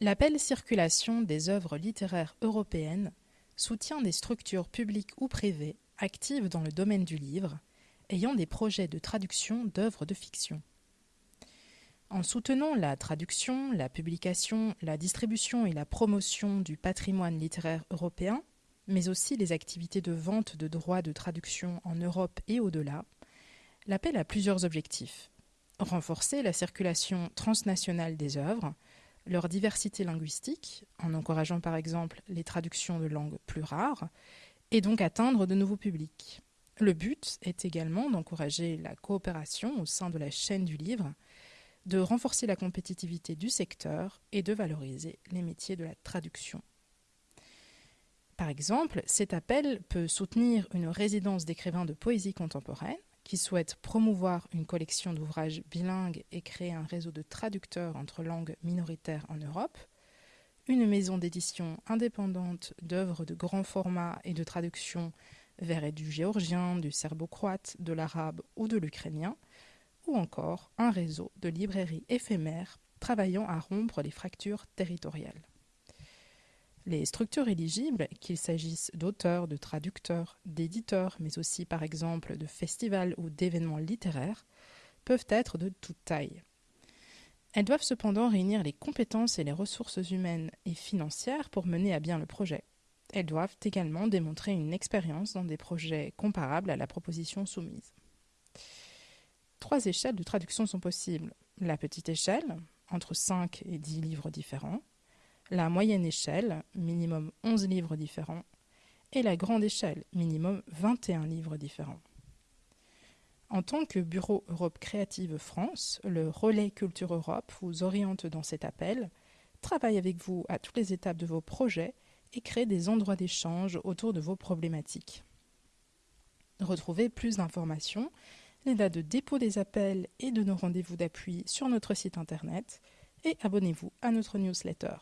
L'appel Circulation des œuvres littéraires européennes soutient des structures publiques ou privées actives dans le domaine du livre, ayant des projets de traduction d'œuvres de fiction. En soutenant la traduction, la publication, la distribution et la promotion du patrimoine littéraire européen, mais aussi les activités de vente de droits de traduction en Europe et au-delà, l'appel a plusieurs objectifs. Renforcer la circulation transnationale des œuvres, leur diversité linguistique, en encourageant par exemple les traductions de langues plus rares, et donc atteindre de nouveaux publics. Le but est également d'encourager la coopération au sein de la chaîne du livre, de renforcer la compétitivité du secteur et de valoriser les métiers de la traduction. Par exemple, cet appel peut soutenir une résidence d'écrivains de poésie contemporaine qui souhaite promouvoir une collection d'ouvrages bilingues et créer un réseau de traducteurs entre langues minoritaires en Europe, une maison d'édition indépendante d'œuvres de grand format et de traduction vers du géorgien, du serbo-croate, de l'arabe ou de l'ukrainien, ou encore un réseau de librairies éphémères travaillant à rompre les fractures territoriales. Les structures éligibles, qu'il s'agisse d'auteurs, de traducteurs, d'éditeurs, mais aussi par exemple de festivals ou d'événements littéraires, peuvent être de toute taille. Elles doivent cependant réunir les compétences et les ressources humaines et financières pour mener à bien le projet. Elles doivent également démontrer une expérience dans des projets comparables à la proposition soumise. Trois échelles de traduction sont possibles. La petite échelle, entre 5 et 10 livres différents, la moyenne échelle, minimum 11 livres différents, et la grande échelle, minimum 21 livres différents. En tant que Bureau Europe Créative France, le relais Culture Europe vous oriente dans cet appel, travaille avec vous à toutes les étapes de vos projets et crée des endroits d'échange autour de vos problématiques. Retrouvez plus d'informations, les dates de dépôt des appels et de nos rendez-vous d'appui sur notre site internet et abonnez-vous à notre newsletter.